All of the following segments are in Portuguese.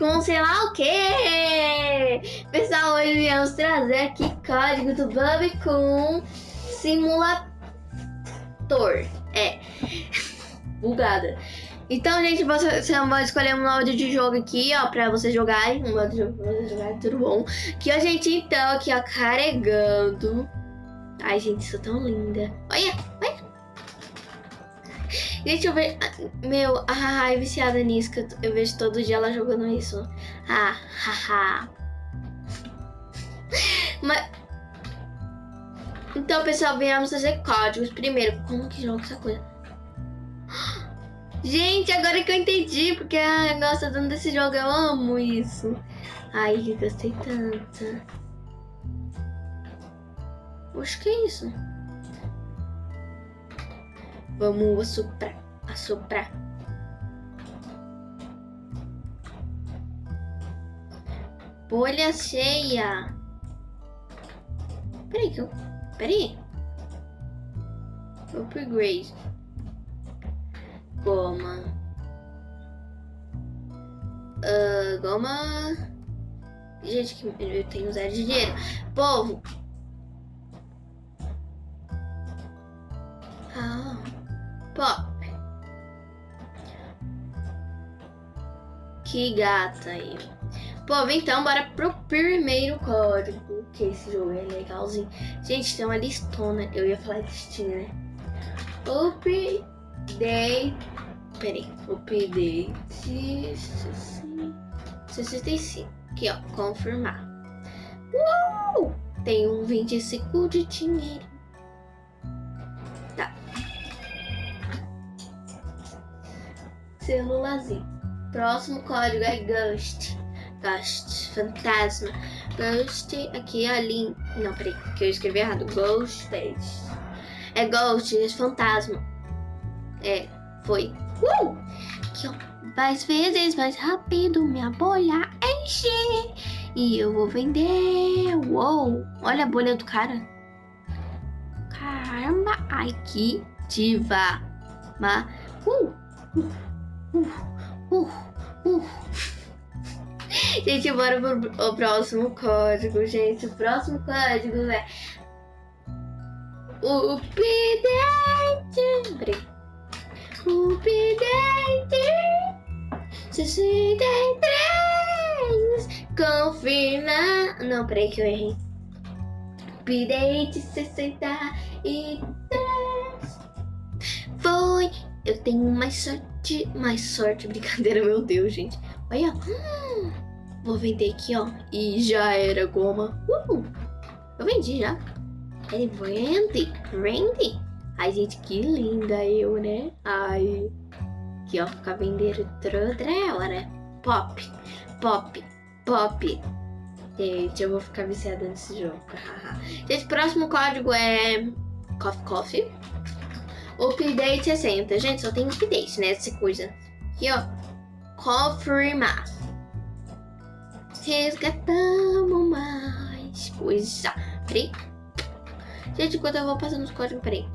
com sei lá o quê. Pessoal, hoje viemos trazer aqui código do Bubble com Simulator. É. Bugada. Então, gente, você, pode escolher um modo de jogo aqui, ó, pra vocês jogarem. Um modo de jogo pra vocês jogarem, tudo bom. Que a gente, então, aqui, ó, carregando. Ai, gente, isso é tão linda. Olha. Gente, eu vejo. Meu, a Haha é viciada nisso. Que eu vejo todo dia ela jogando isso. Ah, haha. Mas. Então, pessoal, viemos fazer códigos. Primeiro, como que joga essa coisa? Gente, agora que eu entendi, porque a gosta tanto desse jogo, eu amo isso. Ai, gostei tanto. Oxe, que é isso? Vamos assoprar, assoprar. Bolha cheia. Peraí que eu... Peraí. Upgrade. Goma. Uh, goma... Gente, que eu tenho zero de dinheiro. Povo. Que gata aí. Povo, então, bora pro primeiro código. Que esse jogo é legalzinho. Gente, tem uma listona. Eu ia falar listinha, né? Update. Peraí. Update. 65. Aqui, ó. Confirmar. Uou! Tem um 25 de dinheiro. Tá. Celularzinho. Próximo código é Ghost. Ghost. Fantasma. Ghost. Aqui, ó. Link. Não, peraí. Que eu escrevi errado. Ghost. É Ghost. É fantasma. É. Foi. Uh! Aqui, ó. Mais vezes, mais rápido, minha bolha enche. E eu vou vender. Uou! Olha a bolha do cara. Caramba! Ai, que diva. Ma... Uh! Uh! Uh! Uh! uh. Gente, bora pro próximo código, gente. O próximo código é... O pidente... O pidente... 63 confirma. Não, peraí que eu errei. Update 63 Foi. Eu tenho mais sorte. Mais sorte, brincadeira, meu Deus, gente. Olha. Hum, vou vender aqui, ó. E já era goma. Eu vendi já. Ele vende. Vende. Ai, gente, que linda eu, né? Ai. Aqui, ó. Ficar vendendo toda hora. Pop. Pop. Pop. Gente, eu vou ficar viciada nesse jogo. Gente, próximo código é Coffee Coffee. Update 60. Gente, só tem update, né? Essa coisa. Aqui, ó. Confirmar. Resgatamos mais coisa. Peraí. Gente, enquanto eu vou passando os códigos, peraí.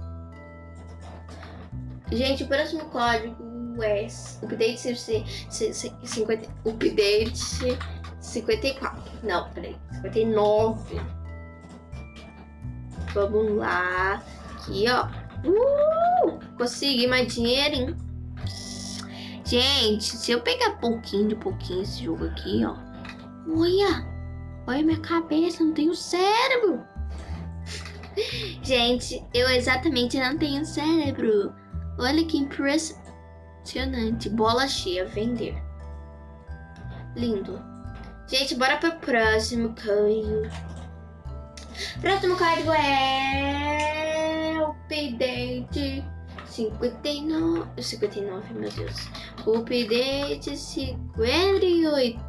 Gente, o próximo código é update 50, update 54. Não, peraí. 59. Vamos lá. Aqui, ó. Uh! Consegui mais dinheirinho. Gente, se eu pegar pouquinho de pouquinho esse jogo aqui, ó. Olha! Olha minha cabeça, não tenho cérebro. Gente, eu exatamente não tenho cérebro. Olha que impressionante. Bola cheia, vender. Lindo. Gente, bora pro próximo código. Próximo código é... Update 59... 59, meu Deus. Update 58.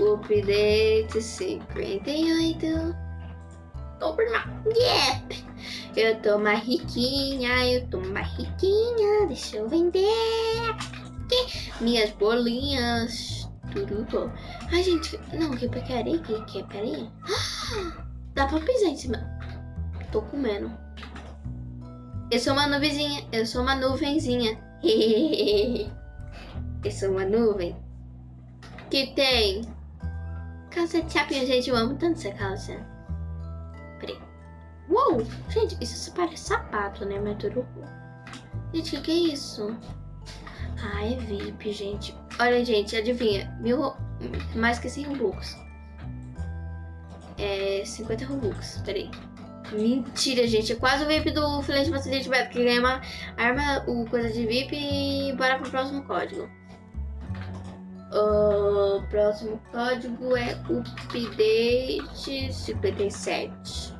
Update 58. Confirmar. Yep. Eu tô mais riquinha, eu tô mais riquinha. Deixa eu vender. Minhas bolinhas. Tudo Ai, gente, não, que pegarei que que peraí. Dá pra pisar em cima. Tô comendo. Eu sou uma nuvenzinha, eu sou uma nuvenzinha. eu sou uma nuvem. que tem calça de chapinha, gente. Eu amo tanto essa calça. Peraí. Uou! Gente, isso parece sapato, né? Mas tudo Gente, o que, que é isso? Ah, é VIP, gente. Olha, gente, adivinha. Mil... Mais que 100 Robux. É 50 Robux. Peraí. Mentira, gente. É quase o VIP do filete facilite Beto, que ganha uma arma, o coisa de VIP e bora pro próximo código. O próximo código é update 57.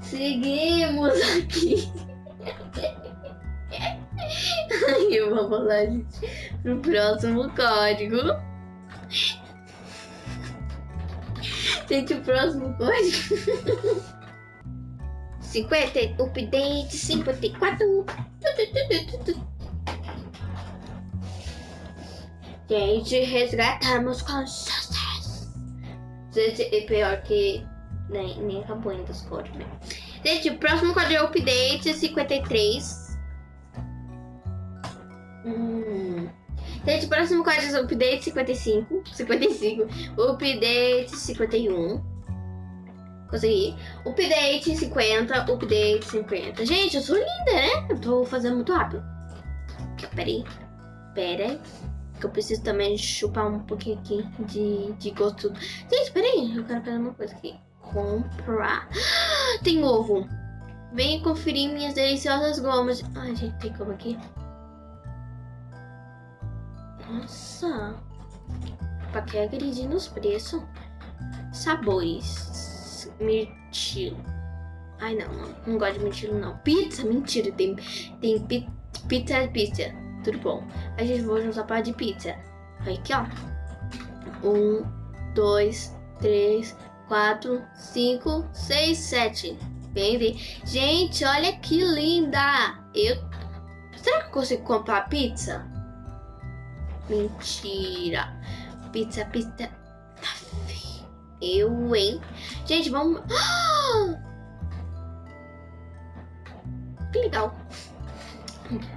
Conseguimos aqui. Eu vou falar, gente, pro próximo código. Gente, o próximo código. 50, update 54. Gente, resgatamos com sucesso. Gente, é pior que nem, nem acabou ainda os códigos, né? Gente, o próximo código é update 53. Hum. Gente, o próximo código é update 55. 55. Update 51. Consegui. Update 50. Update 50. Gente, eu sou linda, né? Eu tô fazendo muito rápido. Peraí. Pera Que eu preciso também chupar um pouquinho aqui de, de gosto. Gente, peraí. Eu quero fazer uma coisa aqui. Comprar. Tem ovo. Venha conferir minhas deliciosas gomas. Ai, gente, tem como aqui? Nossa. Pra que agredir nos preços? Sabores. Mirtilo. Ai, não, não. Não gosto de mirtilo, não. Pizza? Mentira. Tem, tem pi, pizza, pizza. Tudo bom. A gente vai juntar para de pizza. Aqui, ó. Um, dois, três, quatro, cinco, seis, sete. Bem, Gente, olha que linda. Eu... Será que eu consigo comprar pizza? Mentira. Pizza, pizza. Eu, hein? Gente, vamos... Que legal.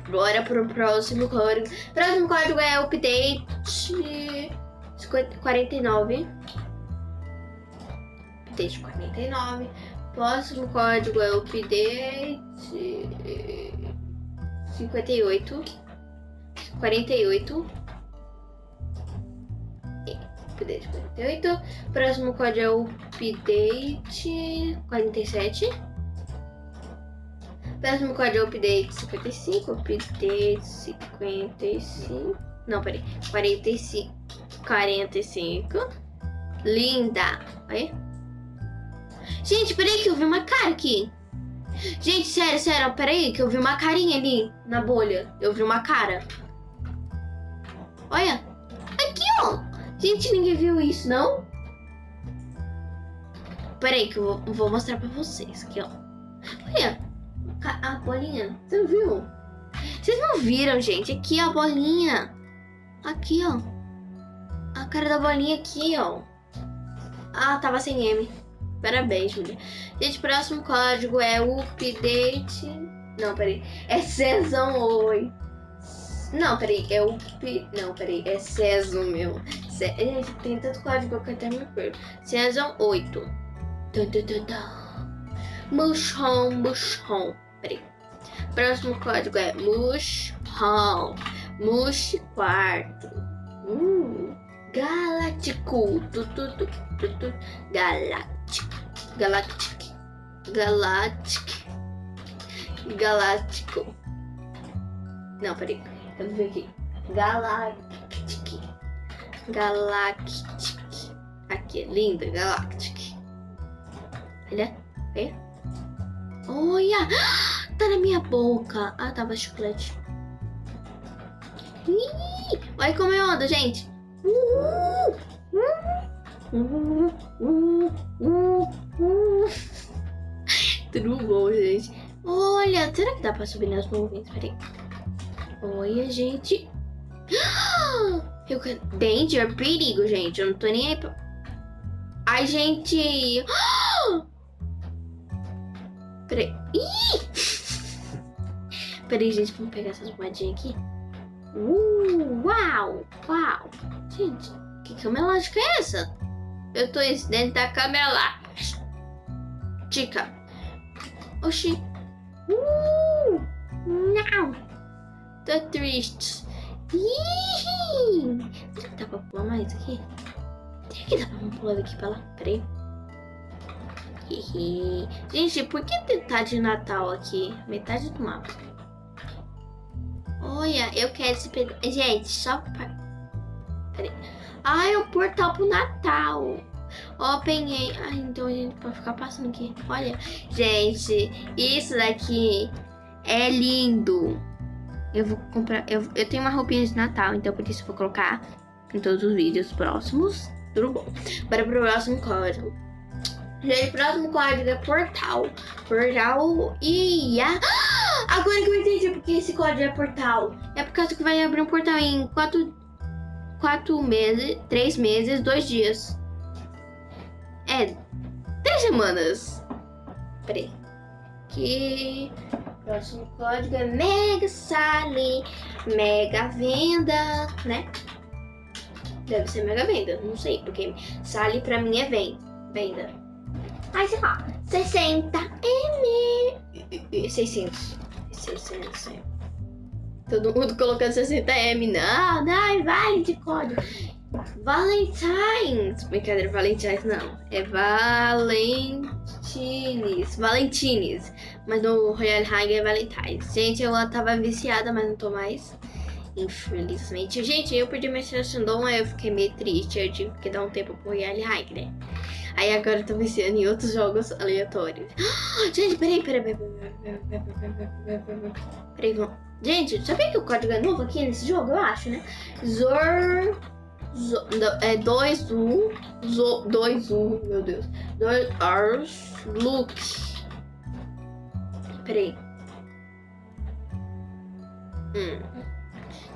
Bora pro próximo código. Próximo código é update 49. Update 49. Próximo código é update 58. 48 update 48. Próximo código é update 47. Próximo código é update 55. Update 55. Não, peraí. 45. 45. Linda. Aí. Gente, peraí que eu vi uma cara aqui. Gente, sério, sério, peraí que eu vi uma carinha ali na bolha. Eu vi uma cara. Olha. Gente, ninguém viu isso, não? Peraí que eu vou, mostrar pra vocês aqui, ó. Olha, a bolinha. Você não viu? Vocês não viram, gente? Aqui, ó, a bolinha. Aqui, ó. A cara da bolinha aqui, ó. Ah, tava sem M. Parabéns, Julia. Gente, próximo código é update... Não, peraí. É Season 8. Não, peraí. É o... Não, peraí. É Season, meu. Gente, tem tanto código que até me perco. Season 8. Dun, dun, dun, dun. Mushroom, mushroom. Peraí. Próximo código é mushroom. Mush quarto. Hum. Galáctico. Galáctico. Galáctico. Galáctico. Galáctico. Não, peraí. Eu ver aqui. Galáctico. Galactic. Aqui, é linda, Galactic. Olha, vê? Olha! Tá na minha boca. Ah, tava chiclete. Como eu ando, gente. Tudo bom, gente. Olha, será que dá pra subir nas nuvens? Peraí. Olha, gente. Eu... Danger, perigo, gente. Eu não tô nem aí pra... Ai, gente. Peraí. Ih! Peraí, gente. Vamos pegar essas moedinhas aqui. Uh, uau, uau. Gente, que câmera é essa? Eu tô dentro da câmera lá. Tica. Oxi. Uh, não. Tô triste. Ih, será que dá pra pular mais aqui? Será que dá pra pular daqui pra lá? Peraí. Gente, por que tá de Natal aqui? Metade do mapa. Olha, eu quero esse pedaço. Gente, só pra... Peraí. Ah, é o portal pro Natal. Ó, penhei. Ah, então a gente pode ficar passando aqui. Olha, gente, isso daqui é lindo. Eu vou comprar... Eu, eu tenho uma roupinha de Natal, então por isso eu vou colocar em todos os vídeos próximos. Tudo bom. Para o próximo código. Gente, próximo código é portal. Portal e... Ah! Agora que eu entendi porque esse código é portal. É por causa que vai abrir um portal em quatro, quatro meses, três meses, dois dias. É, três semanas. Peraí. Que próximo código é Mega Sally, Mega Venda, né? Deve ser Mega Venda, não sei, porque Sally pra mim é venda. Aí sei lá, 60 M. 600. 600. Todo mundo colocando 60M. Não, não, vale de código. Valentines. Brincadeira, Valentines não. É Valentines. Valentines. Mas no Royal High é Valentines. Gente, eu tava viciada, mas não tô mais. Infelizmente. Gente, eu perdi minha seleção, aí eu fiquei meio triste. Eu tive que dar um tempo pro Royal High, né? Aí agora eu tô viciando em outros jogos aleatórios. Gente, peraí, peraí, peraí, peraí, peraí, peraí, peraí, Gente, sabia que o código é novo aqui nesse jogo? Eu acho, né? Zor... É 2 U, 2 U, meu Deus. 2 Ars Look. Peraí. Hum.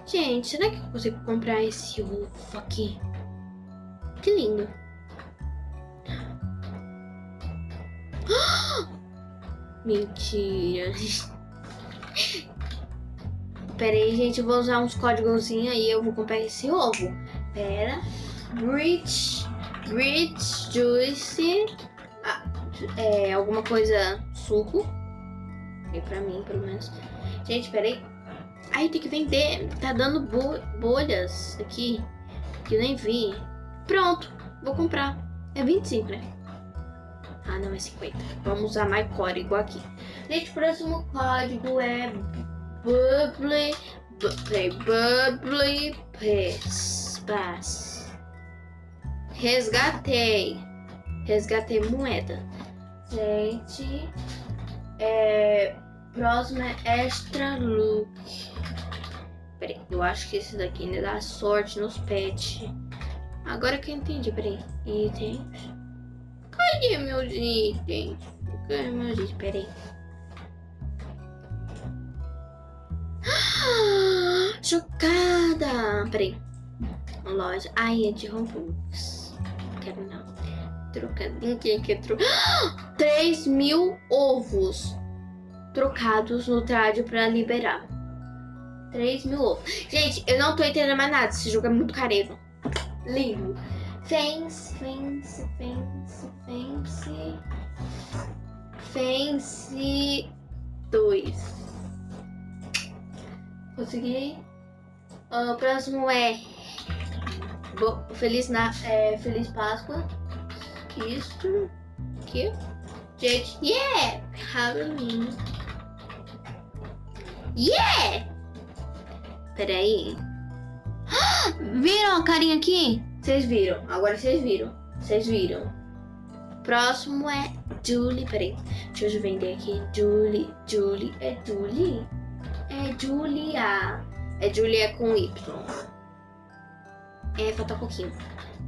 Gente, será que eu consigo comprar esse ovo aqui? Que lindo. Mentira. Pera aí, gente. Eu vou usar uns códigozinhos aí. Eu vou comprar esse ovo. Pera. Rich. Rich Juice. Ah, é, alguma coisa suco. E pra mim, pelo menos. Gente, pera aí. Tem que vender. Tá dando bo bolhas aqui. Que eu nem vi. Pronto. Vou comprar. É 25, né? Ah, não, é 50. Vamos usar mais código aqui. Gente, o próximo código é Bubbly... Bubbly Resgatei. Resgatei moeda. Gente, é... Próximo é Extra Look. Peraí, eu acho que esse daqui ainda dá sorte nos pets. Agora que eu entendi, peraí. Itens. Cadê meus itens? Cadê meus itens? Peraí. Chocada! Peraí. Loja. Ai, é de Robux. Quero não. Trocadinho. Quem quer trocar? 3 mil ovos trocados no trádio pra liberar. 3 mil ovos. Gente, eu não tô entendendo mais nada. Esse jogo é muito careiro. Lindo. Fence, fence, fence, fence. Fence 2. Consegui. O próximo é Feliz, na, é, Feliz Páscoa. Isso. Aqui. Gente, yeah! Halloween. Yeah! Peraí. Viram a carinha aqui? Vocês viram. Agora vocês viram. Vocês viram. Próximo é Julie. Peraí. Deixa eu vender aqui. Julie. Julie. É Julie? É Julia. É Julia com Y. É, falta um pouquinho.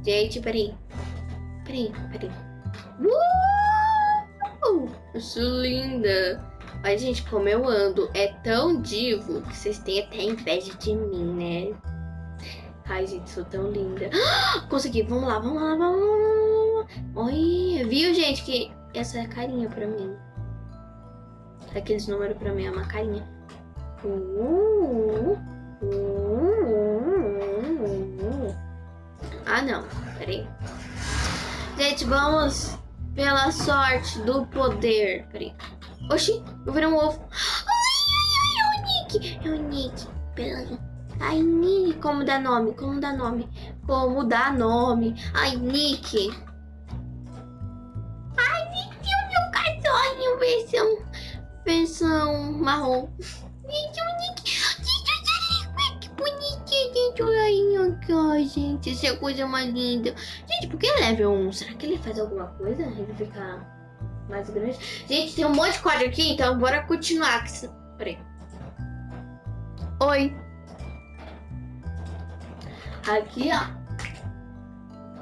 Gente, peraí. Peraí, peraí. Uh! Eu sou linda. Mas, gente, como eu ando é tão divo que vocês têm até inveja de mim, né? Ai, gente, sou tão linda. Consegui, vamos lá, vamos lá, vamos lá. Oi, viu, gente, que essa é a carinha pra mim. Aqueles números pra mim é uma carinha. Uh, Ah, não. Peraí. Gente, vamos pela sorte do poder. Peraí. Oxi, eu virei um ovo. Ai, ai, ai, é o Nick. É o Nick. Pera Ai, Nick, como dá nome? Como dá nome? Como dá nome? Ai, Nick. Ai, Nick, o meu cachorrinho versão, versão marrom. Gente. Olha aí, ó, gente. Essa é a coisa mais linda. Gente, por que level 1? Será que ele faz alguma coisa? Ele fica mais grande. Gente, tem um monte de quadro aqui, então bora continuar. Peraí. Oi. Aqui, ó.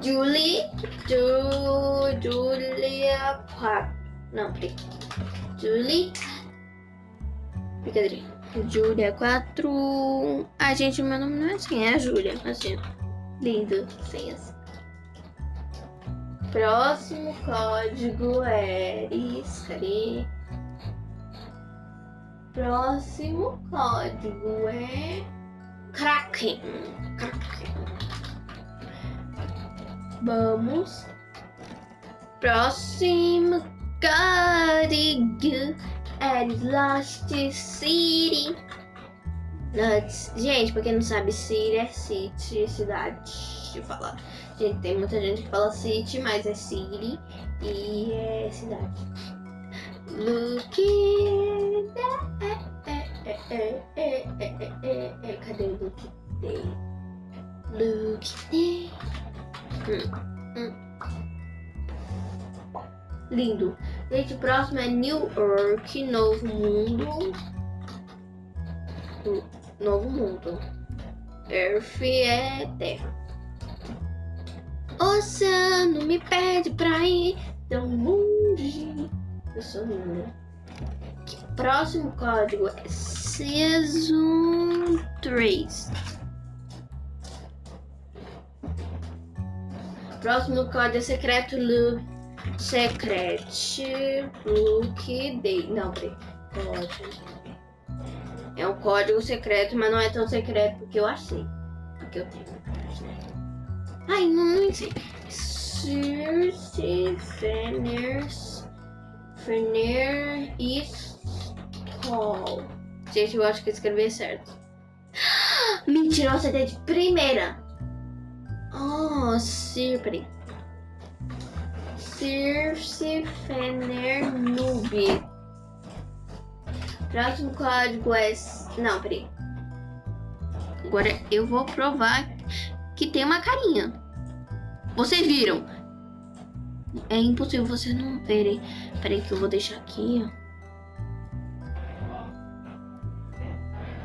Julie, Ju, Julia 4. Não, peraí. Julie. Brincadeira. Julia 4. Ah, gente, meu nome não é assim, é a Julia. Assim, lindo. Sem assim. Próximo código é. Cadê? Próximo código é. Kraken. Kraken. Vamos. Próximo código é Lost City. Gente, pra quem não sabe, City é City, cidade. De falar. Gente, tem muita gente que fala City, mas é City e é cidade. Look Cadê o look day? Look day. Hum, hum. Lindo. O próximo é New York, Novo Mundo. Novo Mundo. Earth é Terra. Oceano me pede pra ir tão longe. Eu sou linda. Próximo código é Season 3. Próximo código é secreto look. Secret look day. Não, peraí. É um código secreto, mas não é tão secreto que eu achei. Porque eu tenho. Ai, não sei. Circe, Fener, Fener e Skull. Gente, eu acho que escrevi certo. Mentira, você tem de primeira. Oh, Sirpri. Circe, Fener, Noob. Próximo código é... Não, peraí. Agora eu vou provar que tem uma carinha. Vocês viram? É impossível vocês não verem. Peraí que eu vou deixar aqui, ó.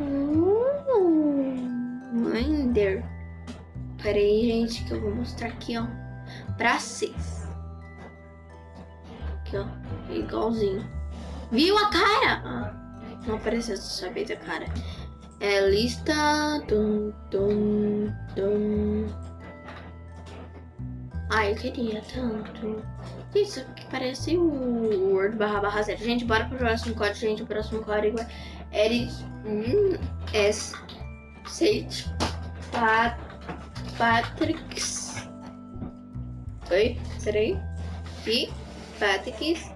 Uh, Ender. Peraí, gente, que eu vou mostrar aqui, ó. Pra vocês. Aqui, ó. Igualzinho. Viu a cara? Ah, não apareceu saber da cara. É lista. Tum, tum, tum. Ai, eu queria tanto. Isso aqui parece o Word barra barra zero. Gente, bora pro próximo código, gente. O próximo código é Eris hum, S Sage Pat Patricks. Oi, peraí. E Patricks.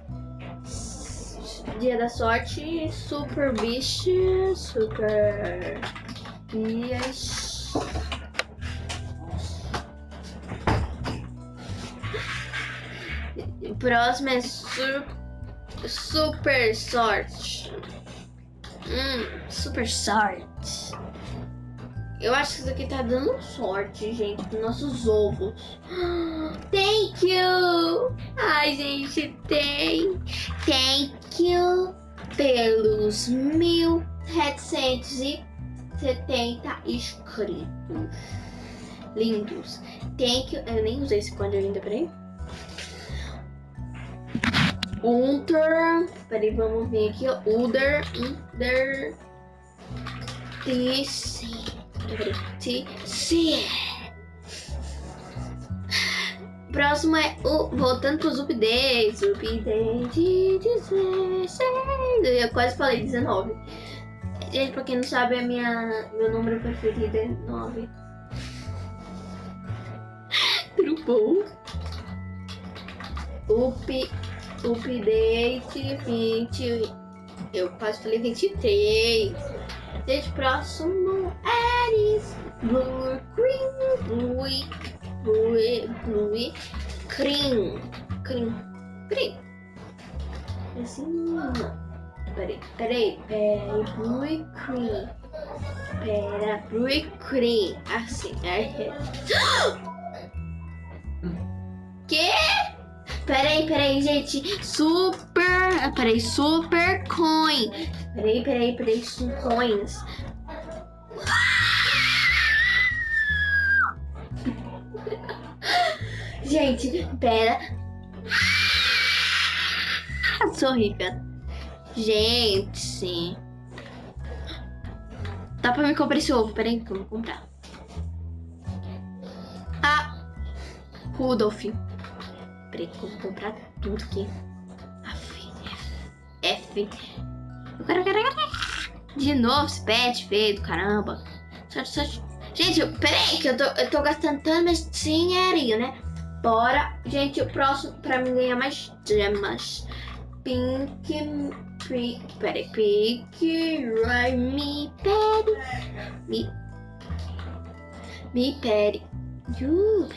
Dia da sorte, Super Bicho, Super Dias. Próximo é sur, Super Sorte. Hum, Super Sorte. Eu acho que isso aqui tá dando sorte, gente, pros nossos ovos. Thank you! Ai, gente, tem. Thank you pelos 1770 inscritos. Lindos. Thank you. Eu nem usei esse código ainda, peraí. Unter. Peraí, vamos ver aqui. Uder. Uder. TC. TC. Próximo é o. Voltando pro Zup 10. Zup 10 de 16. Eu quase falei 19. Gente, pra quem não sabe, a minha, meu número preferido é 9. Tudo bom? Up, update 20. Eu quase falei 23. Gente, próximo. Blue, cream, blue, blue, blue, cream. Cream. Cream. Assim, Peraí, peraí, peraí, blue cream. Pera, blue cream. Assim, é. Que? Peraí, peraí, gente. Super. Peraí, super coin. Peraí, peraí, peraí, coins. Gente, pera. Sou rica. Gente. Dá pra me comprar esse ovo. Peraí que eu vou comprar. Ah. Rudolph. Peraí que eu vou comprar tudo aqui. F. F. Eu quero, quero, quero. De novo esse pet feio do caramba. Só, só... Gente, peraí que eu tô, eu tô gastando tanto mais dinheirinho, né? Bora. Gente, o próximo pra mim ganhar mais gemas. Pink Pink, peraí, Pink, right, me, peri, me, me, peri, uh,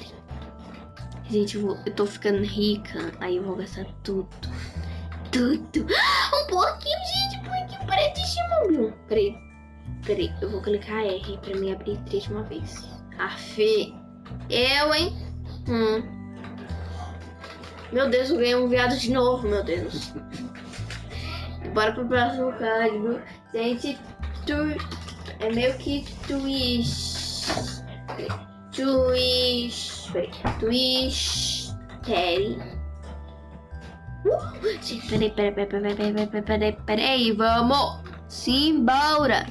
Gente, eu, vou, eu tô ficando rica, aí eu vou gastar tudo, tudo. Um pouquinho, gente, um pouquinho pretíssimo. Peraí, peraí, eu vou clicar R pra me abrir três de uma vez. Afe, eu, hein? Hum. Meu Deus, eu ganhei um viado de novo, meu Deus. Bora pro próximo código. Gente, tu... é meio que twist. Twist. Twist. Terry. Uh, gente, peraí, peraí, peraí, peraí, peraí, peraí, peraí, peraí, vamos! Simbora!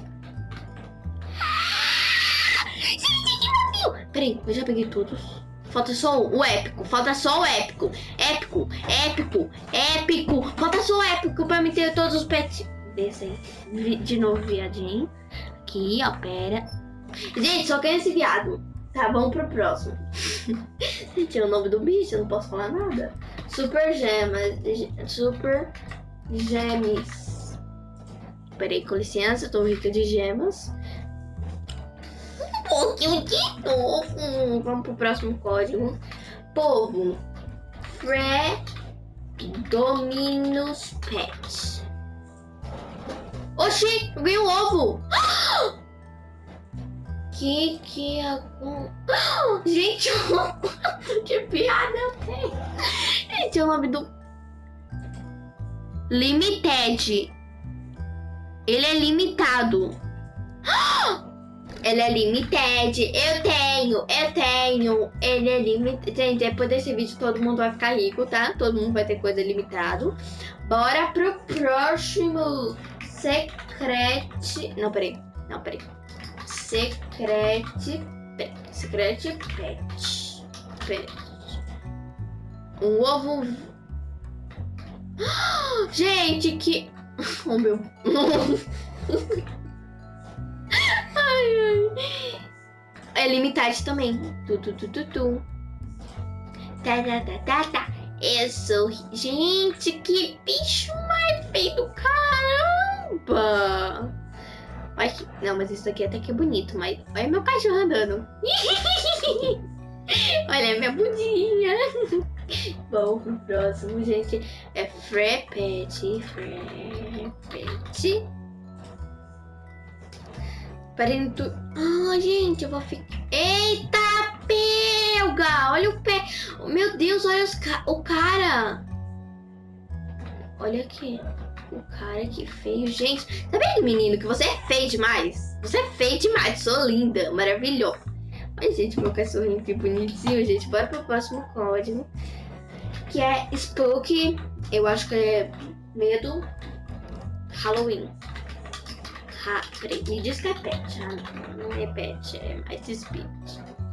Peraí, eu já peguei todos. Falta só o épico. Falta só o épico. Épico, épico, épico. Falta só o épico pra me ter todos os pets. Desce aí. De novo, viadinho. Aqui, ó, pera. Gente, só quero esse viado. Tá, vamos pro próximo. Gente, é o nome do bicho, eu não posso falar nada. Super gemas. Super gemes. Peraí, com licença, tô rica de gemas pouquinho de novo. Vamos pro próximo código. Povo. Fre Dominus Pet. Oxi, eu um ovo. Que que é. Gente, que piada tem. Gente, é o nome do... Limited. Ele é limitado. Ele é limited. Eu tenho, eu tenho. Ele é limited. Gente, depois desse vídeo todo mundo vai ficar rico, tá? Todo mundo vai ter coisa limitado. Bora pro próximo. Secret... Não, peraí. Não, peraí. Secret Pet. Secret Pet. Peraí. Um ovo... Gente, que... Oh, meu... É limitado também. Tu, tu, tu, tu, tu. Tá, tá, tá, tá, tá. Eu sou... Gente, que bicho mais feio do caramba! Que... Não, mas isso aqui até que é bonito, mas... Olha meu cachorro andando. Olha minha bundinha. Bom, pro próximo, gente, é Frepet. Frepet. Peraí, tu... Ah, gente, eu vou ficar... Eita, pelga! Olha o pé. Meu Deus, olha os ca... o cara. Olha aqui. O cara que feio. Gente, tá vendo, menino, que você é feio demais? Você é feio demais. Sou linda, maravilhosa. Ai, gente, meu cachorrinho que bonitinho, gente. Bora pro próximo código. Que é Spooky. Eu acho que é medo. Halloween. Ha, peraí, me diz que é pet. Ah, não, é pet, é mais speed.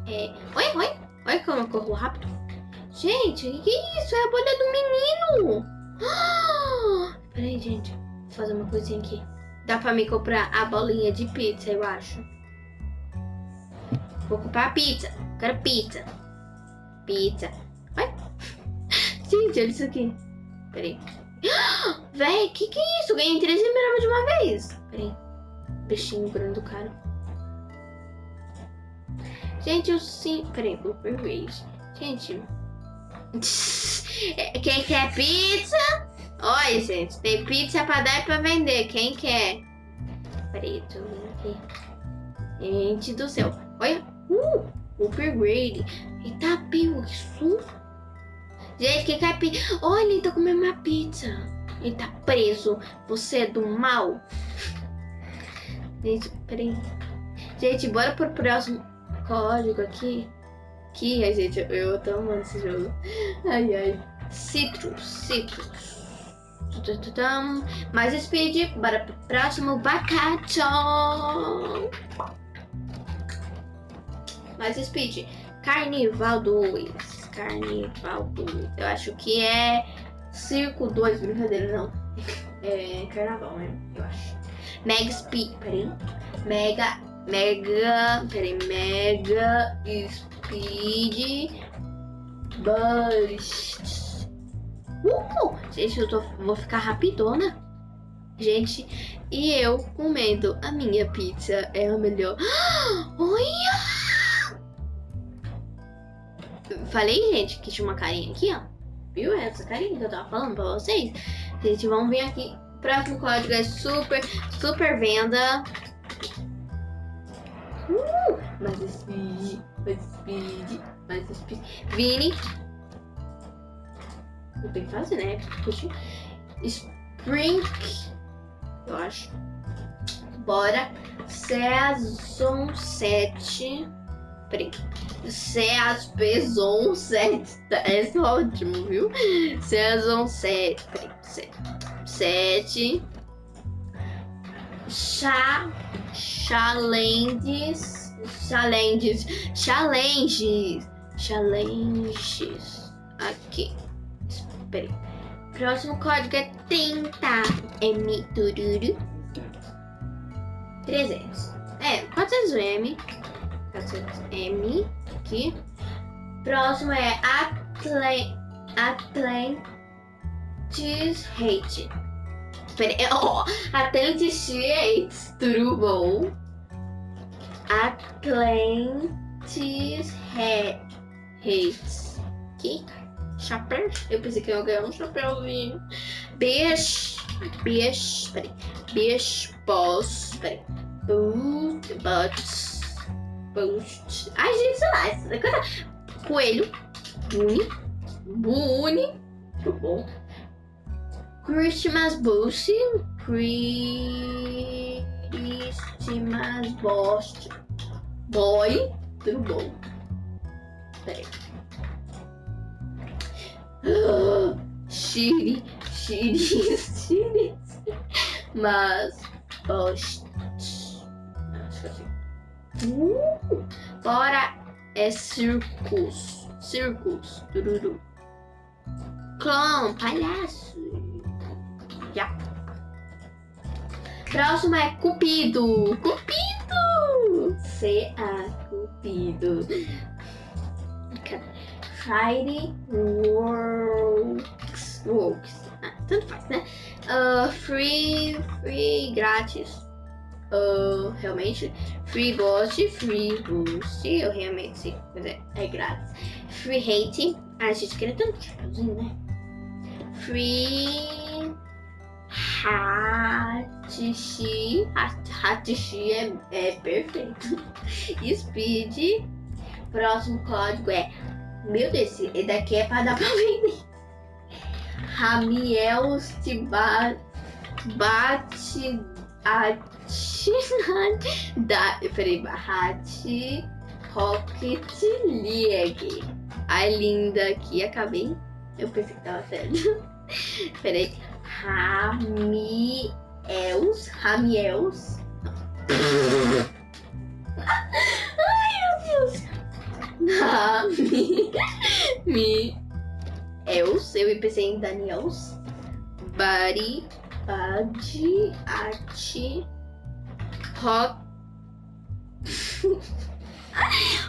É... Oi, oi, olha como eu corro rápido. Gente, o que é isso? É a bolha do menino. Ah, peraí, gente. Vou fazer uma coisinha aqui. Dá pra me comprar a bolinha de pizza, eu acho. Vou comprar pizza. Quero pizza. Pizza. Ai. Gente, olha isso aqui. Peraí. Véi, que que é isso? Ganhei 13 mil de uma vez. Peraí. Peixinho grande do cara. Gente, eu sim. Peraí, vou perder. Gente. Quem quer pizza? Olha, gente, tem pizza pra dar e pra vender. Quem quer? Vendo aqui. Gente do céu. Olha. Uh, upgrade. Eita, pio, que susto. Gente, quem quer pizza? Olha, ele tá comendo uma pizza. Ele tá preso. Você é do mal. Gente, peraí. Gente, bora pro próximo código aqui. Que, ai, gente, eu tô amando esse jogo. Ai, ai. Citrus, citrus. Mais speed, bora pro próximo bacate. Mais speed. Carnival 2. Carnival 2. Eu acho que é Circo 2. Brincadeira, não. É carnaval, né? Eu acho. Mega Speed. Peraí. Mega. Mega. Peraí. Mega Speed. Burst. Uh! Gente, eu tô, vou ficar rapidona. Gente, e eu comendo a minha pizza é a melhor. Olha! Falei, gente, que tinha uma carinha aqui, ó. Viu essa carinha que eu tava falando pra vocês? Gente, vamos ver aqui. Próximo código é super, super venda. Uh, mais speed, mais speed, mais speed. Vini, tenho que fazer, né? Spring. Eu acho. Bora. Season 7. Peraí. Season 7. Esse é ótimo, viu? Season 7. Peraí. 7. Chá. Challenges. Challenges. Challenges. Challenges. Aqui. Peraí. Próximo código é 30 M tururu. 300. É, 400 M. 400 M. Aqui. Próximo é Atl Atlantis Hate. Oh, Atlantis Hate. Tudo bom? Atlantis Hate. Aqui chapéu. Eu pensei que eu ia ganhar um chapéuzinho. Beijo. Beijo. Peraí. Beijo. Boss. Peraí. Boot. But. Boost. Ai, gente, sei lá. Coisa. Coelho. Buni. Buni. Muito bom. Christmas Boost. Christmas Boss. Boy. Tudo bom. Peraí. Shiri, Shiri, Shiri. Mas. Acho que assim. Uh, bora é circus. Circus. Tururu. Clã, palhaço. Já. Próximo é Cupido. Cupido! C-A, Cupido. Friday Works. Works. Ah, tanto faz, né? Uh, free, free, grátis. Uh, realmente. Free boost, free boost. Eu realmente, quer dizer, é grátis. Free hate. Ah, a gente queria tanto chapeuzinho, né? Free. Hatishi. Hatishi é, é perfeito. Speed. Próximo código é meu Deus, esse daqui é pra dar pra vender. Ramiel Stibat bate a da peraí, Bahati Rocket League. Ai, linda aqui, acabei. Eu pensei que tava sério. peraí. Ramiels. Ramiels. Ah, mi, mi, Els, eu pensei em Daniels. Bari, Bade, arte, rock.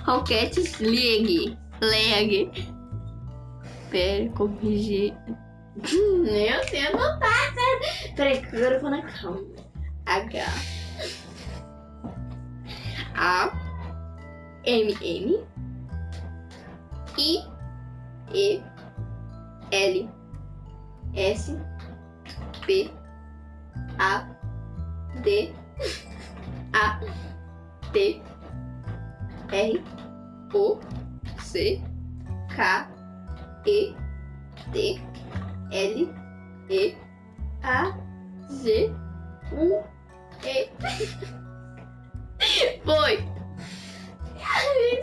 Rocket League. League. Pera, corrigir. Eu sei anotar, certo? Peraí, agora eu vou na calma. H. A. M. M. I. E. L. S. P. A. D. A. T. R. O. C. K. E. T. L. E. A. Z. U. E. Foi.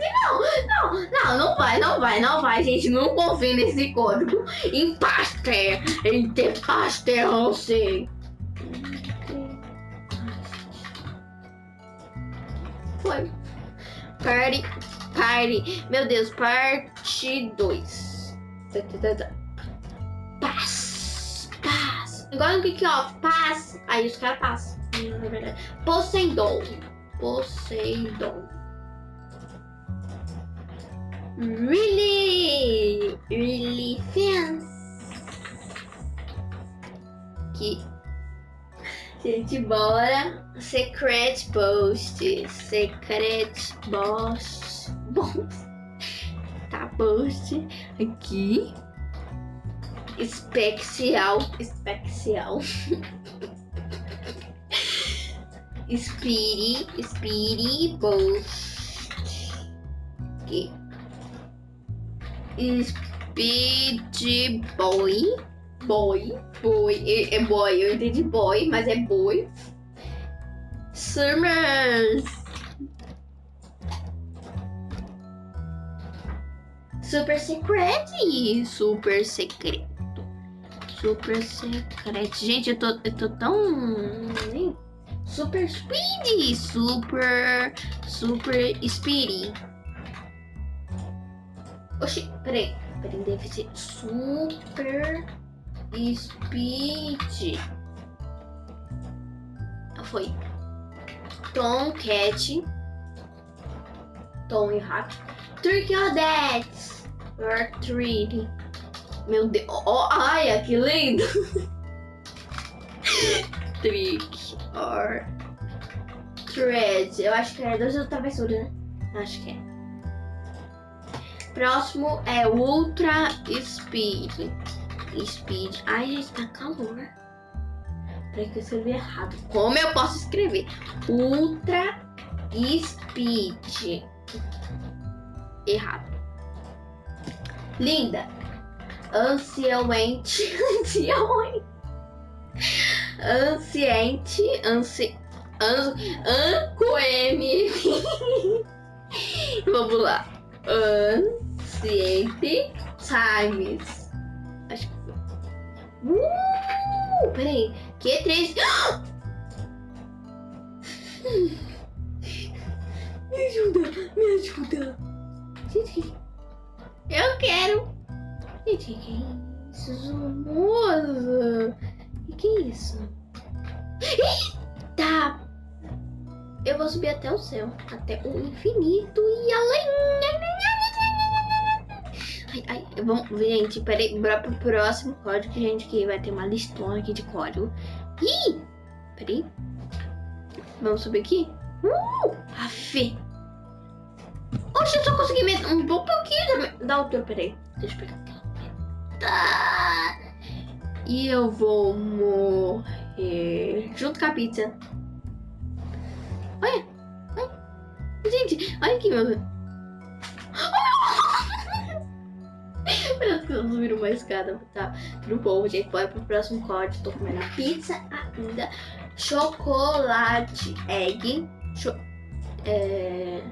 Não, não, não, não vai, não vai, não vai, gente. Não confia nesse código. Em pastel, em ter pastel, não sei. Foi. Party, party. Meu Deus, parte 2. Paz, paz. Igual no kick-off, paz. Aí os caras passam. Na verdade. Poseidon. Poseidon. Really, really fans. Que gente, bora. Secret post, secret post, post. Tá post aqui. Especial, especial. Speedy, Speedy post. Aqui. Speed Boy. Boy. Boy. É, é boy. Eu entendi boy, mas é boy. Summers. Super secret. Super secreto. Super secreto. Gente, eu tô, eu tô tão. Super speedy. Super. Super speedy. Oxi, peraí. Peraí, deve ser super speed. Ah, foi. Tom Cat. Tom e Hack. Or That. Or Treat. Meu Deus. Oh, ai, que lindo. Trick or Thread. Eu acho que é duas travessuras, né? Acho que é. Próximo é Ultra Speed. Speed. Ai, gente, tá calor. Peraí que eu escrevi errado. Como eu posso escrever? Ultra Speed. Errado. Linda. Ansiamente. Ansiamente. Ansiente. Ansi... An... Vamos lá. An Ciente Times. Acho que. Uh! Peraí. Que três. Me ajuda, me ajuda. Eu quero. Gente, que isso, moça? Que é isso? Eita! Eu vou subir até o céu, até o infinito e além. Ai, ai, vamos, gente, peraí, bora pro próximo código, gente, que vai ter uma listona aqui de código. Ih! Peraí. Vamos subir aqui? Uh! Afe! Oxe, eu só consegui meter um pouquinho da altura. Peraí, deixa eu pegar. Tá. E eu vou morrer junto com a pizza. Olha! olha. Gente, olha aqui, meu Deus. Que vamos subir uma escada, tá? Tudo bom, gente. Bora pro próximo corte. Tô comendo pizza ainda. Chocolate egg. Cho é...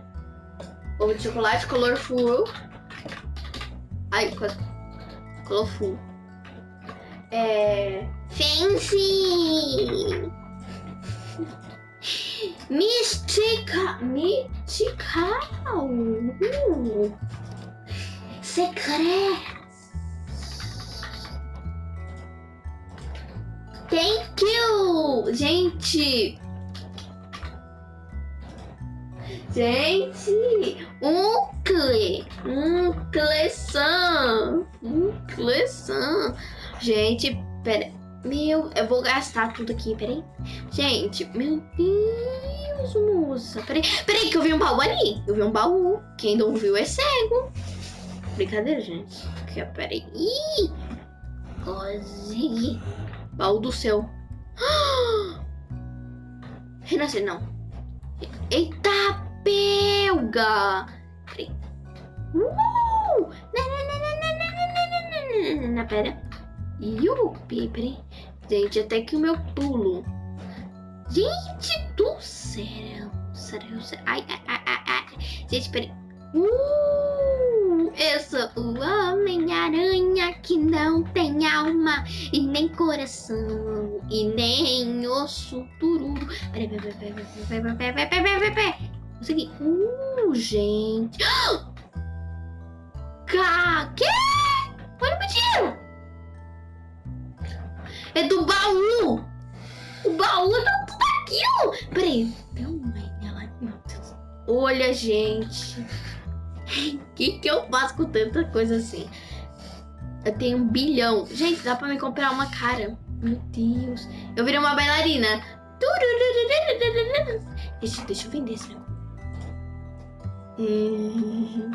Ovo de chocolate colorful. Ai, quase. Colorful. É... Fancy! Mística! Mystical! Uh. Secreto! Thank you! Gente! Gente! Um cle! Um cleção! Um cleção! Gente, pera... Meu, eu vou gastar tudo aqui, peraí. Gente, meu Deus, moça. Peraí, peraí que eu vi um baú ali. Eu vi um baú. Quem não viu é cego. Brincadeira, gente. Aqui, ó, peraí. Consegui. Baú do céu. Renascer, não. Eita, pelga. Uh! Na, pera. Yupi, peraí. Gente, até que o meu pulo. Gente do céu. Céu, céu. Ai, ai, ai, ai. Gente, peraí. Uh, eu sou o Homem-Aranha que não tem alma e nem coração e nem osso peraí, peraí, peraí, peraí, peraí, peraí, peraí, peraí, peraí. Consegui. Uh, gente. Ca... Que? Olha o meu dinheiro. É do baú! O baú tá tudo aqui, ó! Peraí. Deus. Olha, gente. O que, que eu faço com tanta coisa assim? Eu tenho um bilhão. Gente, dá pra me comprar uma cara. Meu Deus. Eu virei uma bailarina. Deixa, deixa eu vender esse negócio. Hum...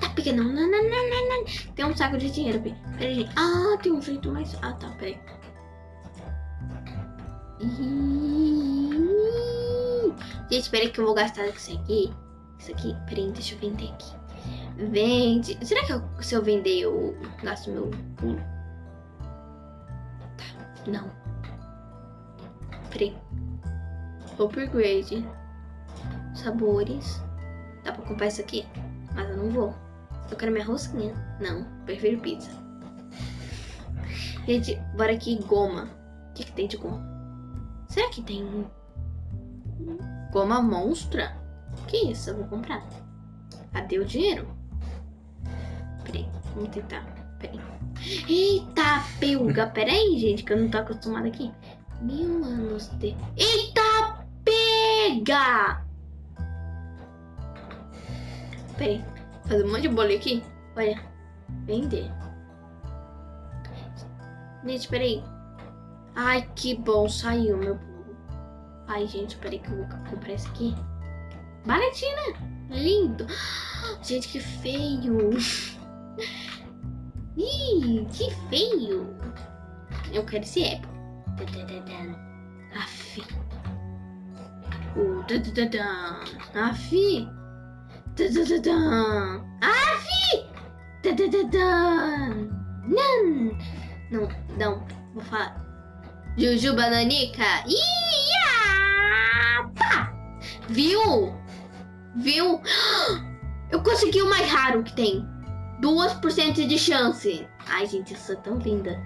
Tá pequeno. Não, não, não, não, não. Tem um saco de dinheiro. Peraí, gente. Ah, tem um jeito mais. Ah, tá, peraí. Gente, peraí que eu vou gastar isso aqui. Isso aqui. Peraí, deixa eu vender aqui. Vende. Será que eu, se eu vender eu gasto meu pulo? Tá, não. Peraí. Upgrade. Sabores. Dá pra comprar isso aqui? Mas eu não vou. Eu quero minha rosquinha. Não, prefiro pizza. Gente, bora aqui goma. O que, que tem de goma? Será que tem goma monstra? Que isso? Eu vou comprar. Cadê o dinheiro? Peraí, vamos tentar. Peraí. Eita, pelga. Peraí, gente, que eu não tô acostumada aqui. Mil anos de... Eita, pega! Peraí. Fazer um monte de bolha aqui. Olha. Vender. Gente, peraí. Ai, que bom. Saiu meu pulo. Ai, gente, peraí que eu vou comprar esse aqui. Baratinho, né? Lindo. Gente, que feio. Ih, que feio. Eu quero esse Apple. Aff. Uh, Aff. Aff! Não! Não, não. Vou falar. Juju Bananica. Ia! Viu? Viu? Eu consegui o mais raro que tem. 2% de chance. Ai, gente, eu sou tão linda.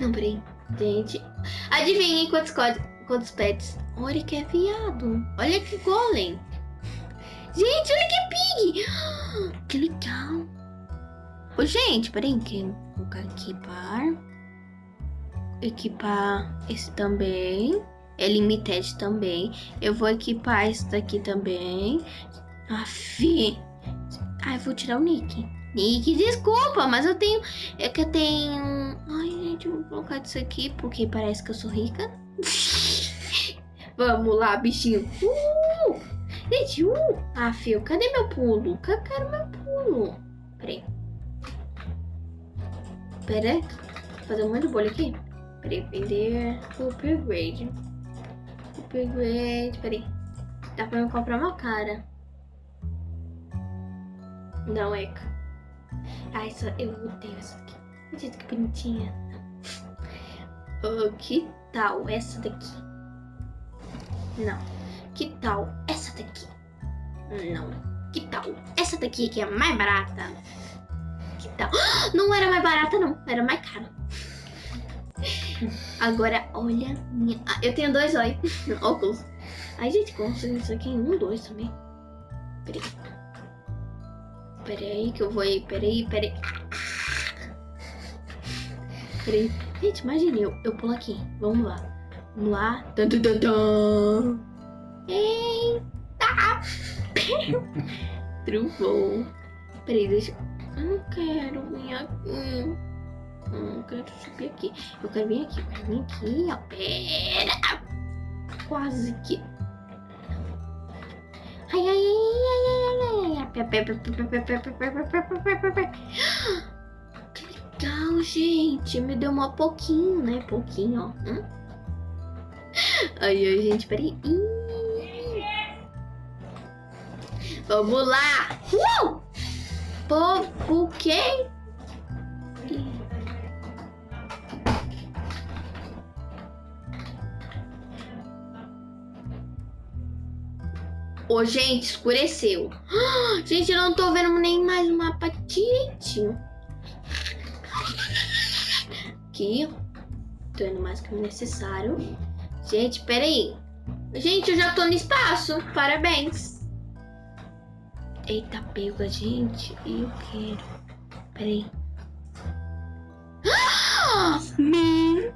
Não, peraí. Gente, adivinhem quantos códigos quantos pets. Olha que é viado. Olha que golem. Gente, olha que pig. Que legal. Ô, gente, peraí. Que vou colocar equipar. Equipar esse também. É limited também. Eu vou equipar esse daqui também. Afi. Ai, vou tirar o nick. Nick, desculpa, mas eu tenho... É que eu tenho... Ai, gente, vou colocar isso aqui porque parece que eu sou rica. Vamos lá, bichinho. Uh! Gente, uh! Ah, fio, cadê meu pulo? Cadê meu pulo? Peraí. Pera fazer um monte de bolha aqui. Peraí, vender upgrade. Upgrade, peraí. Dá pra eu comprar uma cara. Não, é. Ah, essa, eu odeio essa aqui. Gente, que bonitinha. Oh, que tal essa daqui? Não. Que tal essa daqui? Não. Que tal essa daqui que é mais barata? Que tal? Não era mais barata, não. Era mais cara. Agora, olha minha... Ah, eu tenho dois olhos. Óculos. Ai, gente, consigo isso aqui em um, dois também. Peraí. Peraí que eu vou aí. Peraí, peraí. Peraí. Gente, imagine, eu, eu pulo aqui. Vamos lá. Vamos lá. Dun, dun, dun, dun. Eita! Trovou. Peraí, deixa. Eu não quero vir aqui. Eu não quero subir aqui. Eu quero vir aqui. Eu quero vir aqui, ó. Pera! Quase que. Ai, ai, ai, ai, ai, ai, ai. Que legal, gente. Me deu uma pouquinho, né? Pouquinho, ó. Hum? Ai, ai, gente, peraí. Vamos lá! Uh! Pô, o quê? Ih. Ô, gente, escureceu. Ah, Gente, eu não tô vendo nem mais o mapa direitinho. Aqui, tô indo mais que o necessário. Gente, peraí. Gente, eu já tô no espaço. Parabéns. Eita, pega, gente. Eu quero. Peraí. Ah, me...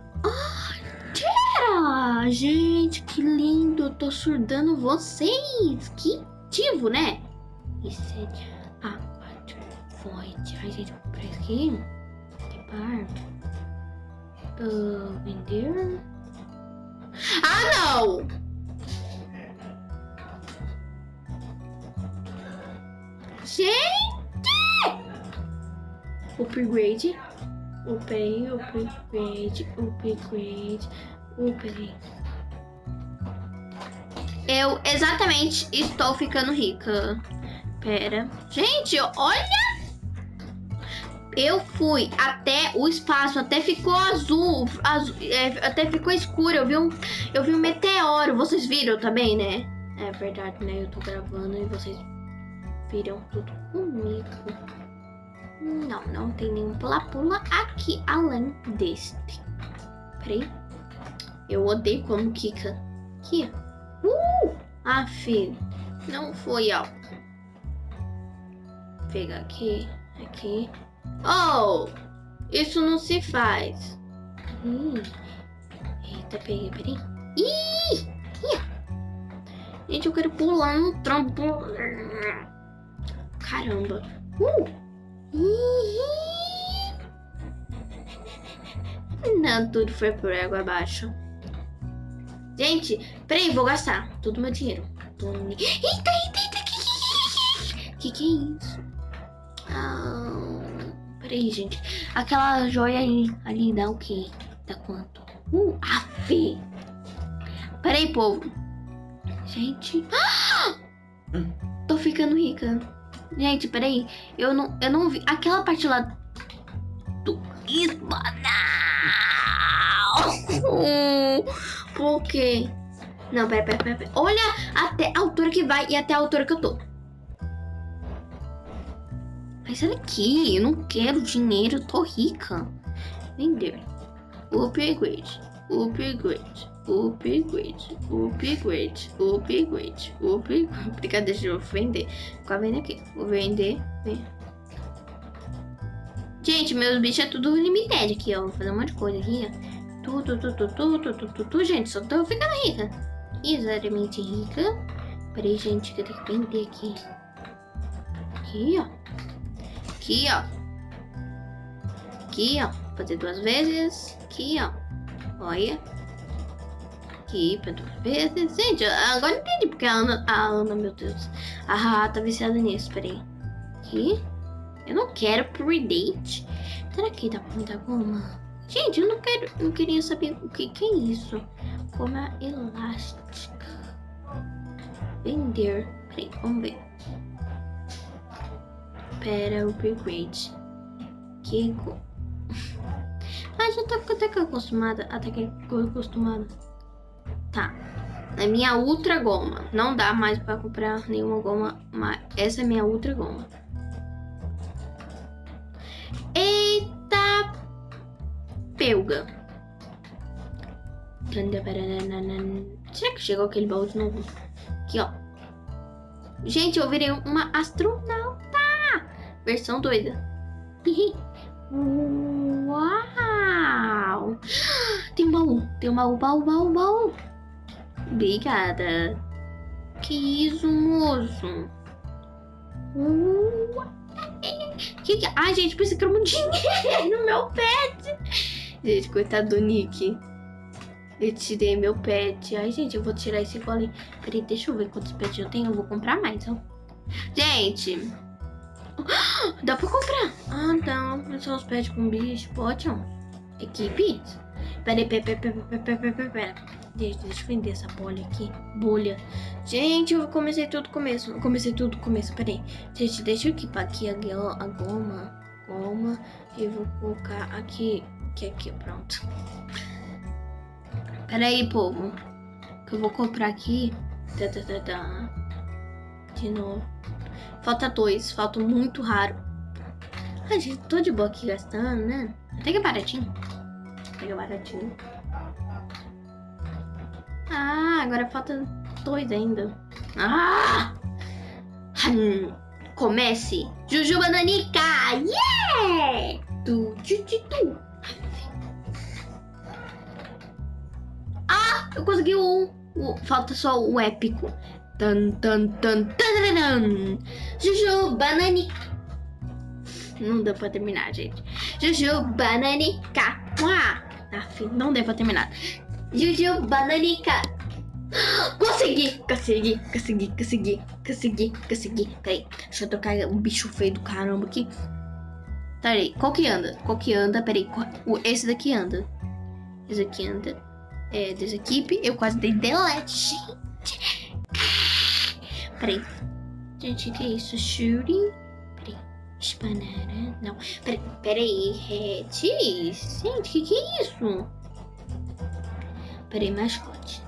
Tera! Gente, que lindo. Eu tô surdando vocês. Que ativo, né? Isso é... Ah, quatro. Void. Ai, gente, por aqui. Que par. Ah, vender. Ah, não! Gente! Upgrade. Upgrade, upgrade, upgrade, upgrade. Eu exatamente estou ficando rica. Pera. Gente, olha! Eu fui até o espaço, até ficou azul, azul é, até ficou escuro. Eu vi, um, eu vi um meteoro. Vocês viram também, né? É verdade, né? Eu tô gravando e vocês viram tudo comigo. Não, não tem nenhum pula-pula aqui além deste. Peraí. Eu odeio quando Kika. Aqui. Uh! Ah, filho. Não foi, ó. Pega aqui, aqui. Oh! Isso não se faz. Ih. Eita, peguei, peraí. Ih! Gente, eu quero pular no trampolim. Caramba. Uh! Ih! Não, tudo foi por água abaixo. Gente, peraí, vou gastar todo meu dinheiro. Eita, eita, eita, que que, que que é isso? Ah, peraí, gente. Aquela joia ali, ali dá o quê? Dá quanto? Uh, afe. Peraí, povo. Gente. Ah! Tô ficando rica. Gente, peraí. Eu não, eu não vi. Aquela parte lá do espanhol. Por quê? Não, pera, pera, pera, pera. Olha até a altura que vai e até a altura que eu tô. Mas sai daqui. Eu não quero dinheiro. Eu tô rica. Vender. Upgrade. Upgrade. Upgrade. Upgrade. Upgrade. Upgrade. Brincadeira, deixa eu vender. Ficar vendo aqui. Vou vender. Vem. Gente, meus bichos é tudo limited aqui, ó. Vou fazer um monte de coisa aqui, ó. Tudo, tudo, tudo, tudo, tudo, tudo, gente. Só tô ficando rica. Exatamente rica. Peraí, gente, que eu tenho que vender aqui. Aqui, ó. Aqui, ó. Aqui, ó. Fazer duas vezes. Aqui, ó. Olha. Aqui, pra duas vezes. Gente, agora entendi porque a Ana... A Ana, meu Deus. Ah, tá viciada nisso. Peraí. Aqui. Eu não quero predate. Será que dá pra me dar goma? Gente, eu não quero. Eu queria saber o que, que é isso. Goma elástica. Vender. Peraí, vamos ver. Pera, upgrade. Que go... Ah, já tô até que acostumada. Até que acostumada. Tá. É minha ultra goma. Não dá mais pra comprar nenhuma goma. Mas essa é minha ultra goma. Eita! Pelga. Será que chegou aquele baú de novo? Aqui, ó. Gente, eu virei uma astronauta! Versão doida. Uau! Tem um baú, tem um baú, baú, baú, baú. Obrigada. Que isso, moço? Que que... Ai, gente, pensei que era um dinheiro no meu pet. Gente, coitado do Nick. Eu tirei meu pet. Ai, gente, eu vou tirar esse golem. Peraí, deixa eu ver quantos pets eu tenho. Eu vou comprar mais, ó. Gente. Dá pra comprar. Ah. É só os pets com bicho. Pode, ó. Equipe. Peraí, peraí, peraí, peraí, peraí, peraí, peraí. Deixa, deixa eu vender essa bolha aqui. Bolha. Gente, eu comecei tudo do começo. Eu comecei tudo do começo. Peraí. Gente, deixa eu equipar aqui a, a goma. Goma. E vou colocar aqui. Aqui, aqui, pronto. Pera aí, povo. Que eu vou comprar aqui. Tá, tá. De novo. Falta dois. Falta muito raro. Ai, gente, tô de boa aqui gastando, né? Até que é baratinho. Até que é baratinho. Ah, agora falta dois ainda. Ah! Hum, comece. Jujuba Nanica! Yeah! Tu, tu, tu, tu. Eu consegui o, o, Falta só o épico. Tan, tan, tan, tan, tan. Juju, bananica. Não deu pra terminar, gente. Juju, bananica. Aff, não deu pra terminar. Juju, bananica. Consegui, consegui, consegui, consegui, consegui, consegui. Peraí, deixa eu tocar um bicho feio do caramba aqui. Peraí, qual que anda? Qual que anda? Peraí, esse daqui anda. Esse aqui anda é, desequipe. Eu quase dei delete, gente. Peraí. Gente, que é isso? Shooting? Peraí. Banana. Não. Peraí. Peraí. Red. Gente, que, que é isso? Peraí, mascote.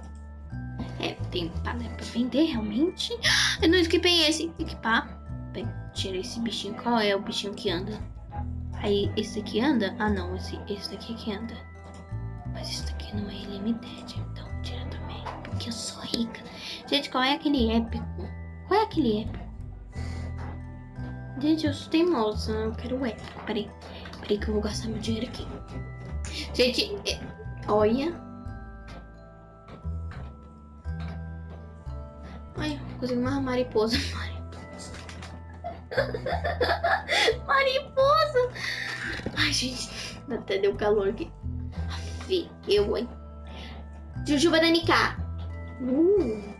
É, tem palha pra vender, realmente. Eu não equipei esse. Equipar. Tira esse bichinho. Qual é o bichinho que anda? Aí, esse aqui anda? Ah, não. Esse, esse daqui que anda. Mas esse daqui não é ilimited, então tira também. Porque eu sou rica. Gente, qual é aquele épico? Qual é aquele épico? Gente, eu sou teimosa. Eu quero o épico. Peraí. Peraí que eu vou gastar meu dinheiro aqui. Gente, é... olha. Ai, consegui uma mariposa. Mariposa. mariposa. Ai, gente. Até deu calor aqui. Aff, eu, hein. Juju Bananica. Uh.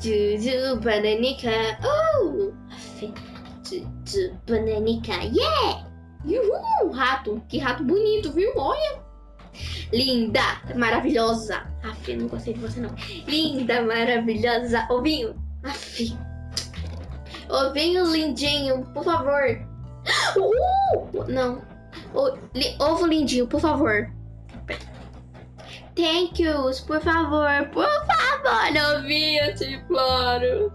Juju Bananica. Uh. Juju Bananica. Yeah! Uhul! Rato. Que rato bonito, viu? Olha. Linda, maravilhosa. Aff, não gostei de você não. Linda, maravilhosa. Ovinho. Aff. Ovinho lindinho, por favor. Uh! Não. O, li, ovo lindinho, por favor. Thank yous, por favor, por favor, novinha, te imploro.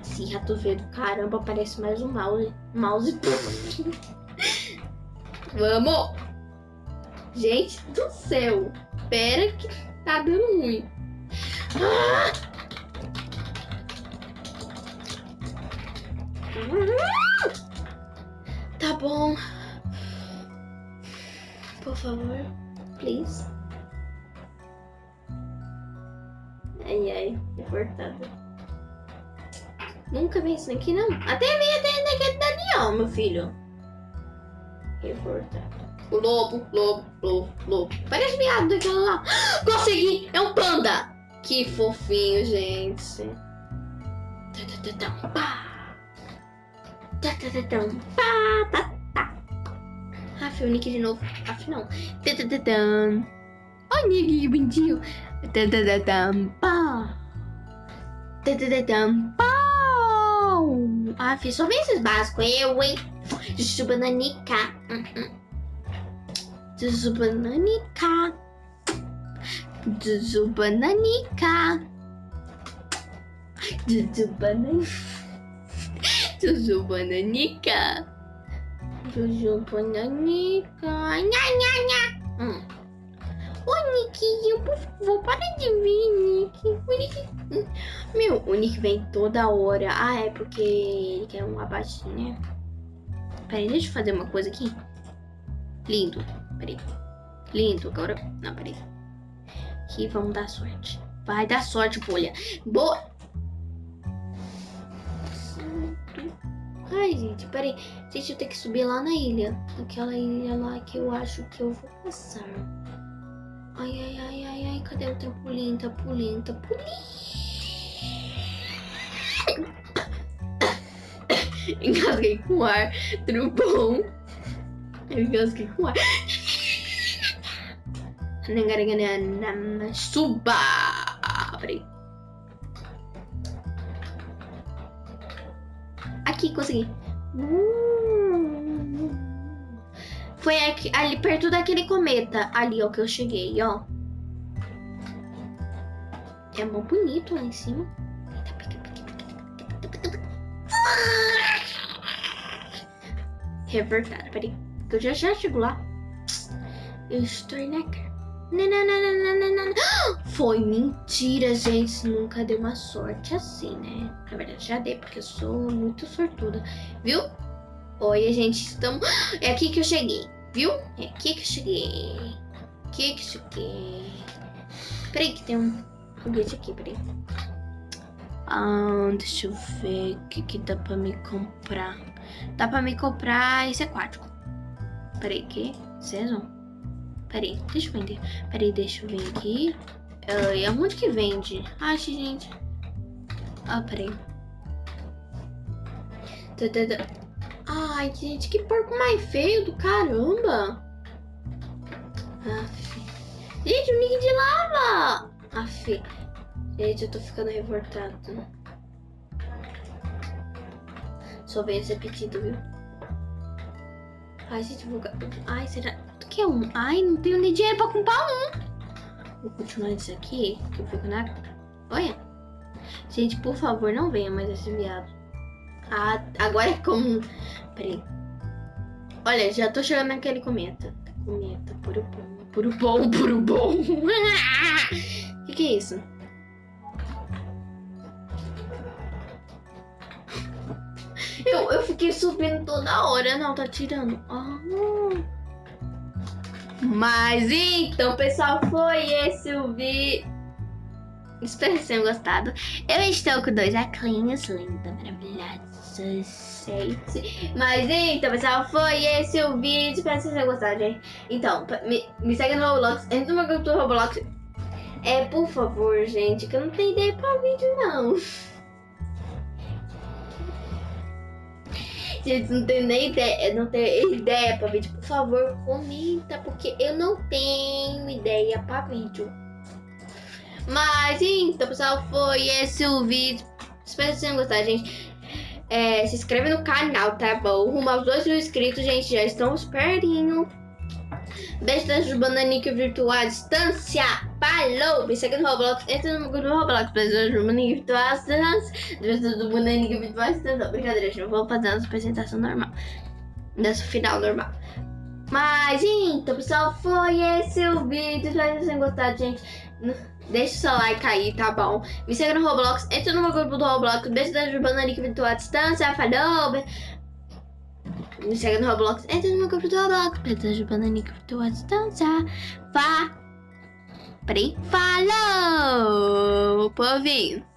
Esse rato verde, caramba, parece mais um mouse. Mouse. Vamos! Gente do céu, pera que tá dando ruim. Ah! Tá bom. Por favor, please. Ai, ai, reportada. Nunca vi isso aqui, não. Até vi até naquele Daniel, meu filho. Reportado. Lobo, lobo, lobo, lobo. Parece viado daquela lá. Consegui! É um panda! Que fofinho, gente. Tá, tá. Aff, o Nick de novo. Aff, não. Olha o Nick, que bonitinho. Ah, fiz só esses básicos. Eu, hein? Jujubananica. Jujubananica. Jujubananica. Jujubananica. Jujubananica. Jujubananica. Nha, nha, nha. Hum. Nick, por favor, para de vir, Nick. Meu, o Nick vem toda hora. Ah, é porque ele quer um abate, né? Peraí, deixa eu fazer uma coisa aqui. Lindo. Peraí. Lindo, agora. Não, peraí. Aqui, vamos dar sorte. Vai dar sorte, bolha. Boa! Ai, gente, peraí. Gente, eu tenho que subir lá na ilha. Aquela ilha lá que eu acho que eu vou passar. Ai, ai, ai, ai, ai. Cadê o trampolim? Trampolim, trampolim. Engasguei com ar. Tudo engasguei com ar. Suba! Peraí. Aqui, consegui. Foi aqui, ali perto daquele cometa. Ali, ó, que eu cheguei, ó. É mó bonito lá em cima. Revertada, peraí. Que eu já já chego lá. Eu estou na cara. Foi mentira, gente. Nunca deu uma sorte assim, né? Na verdade, já dei, porque eu sou muito sortuda. Viu? Oi, gente. Estamos. É aqui que eu cheguei. Viu? É aqui que eu cheguei. Aqui que eu cheguei. Peraí, que tem um foguete aqui, peraí. Ah, deixa eu ver o que, que dá pra me comprar. Dá pra me comprar esse aquático. Peraí, que? Season? Peraí, deixa eu vender. Peraí, deixa eu ver aqui. Uh, e aonde que vende? Ai, gente. Ah, peraí. Ai, gente, que porco mais feio do caramba. Aff. Gente, o nick de lava. Aff. Gente, eu tô ficando revoltado. Só vem esse apetite, viu? Ai, gente, vou... Ai, será que é um? Ai, não tenho nem dinheiro pra comprar um. Vou continuar isso aqui, que eu fico na... Olha. Gente, por favor, não venha mais esse viado. Ah, agora é como... Peraí. Olha, já tô chegando naquele cometa. Cometa, puro bom. Puro bom, puro bom. O que, que é isso? Eu, eu fiquei subindo toda hora. Não, tá tirando. Ah, Mas então, pessoal, foi esse o vídeo. Espero que tenham gostado. Eu estou com dois aclinhos lindos, maravilhosos, Mas então, pessoal, foi esse o vídeo. Espero que vocês tenham gostado, gente. Então, me, me segue no Roblox. Entra no meu grupo do Roblox. É, por favor, gente, que eu não tenho ideia para vídeo, não. Gente, não tem nem ideia, não tem ideia pra vídeo. Por favor, comenta, porque eu não tenho ideia pra vídeo. Mas então, pessoal, foi esse o vídeo. Espero que vocês tenham gostado, gente. É, se inscreve no canal, tá bom? Rumo aos 2 mil inscritos, gente. Já estamos pertinho. Beijo das bananinhas virtual à distância. Falou! Me segue no Roblox. Entra no grupo do Roblox. Beijo das bananinhas virtual à distância. Beijo das bananinhas virtual à distância. Brincadeira, gente. Vou fazer uma apresentação normal. Dessa final normal. Mas então, pessoal, foi esse o vídeo. Espero que vocês tenham gostado, gente. Deixa o seu like aí, tá bom? Me segue no Roblox. Entra no meu grupo do Roblox. Beijo das bananinhas virtual à distância. Falou! Me segue no Roblox. Entra no meu grupo do Roblox. Pedras de bananica por tua distância. Vá. Peraí. Falou, povinho.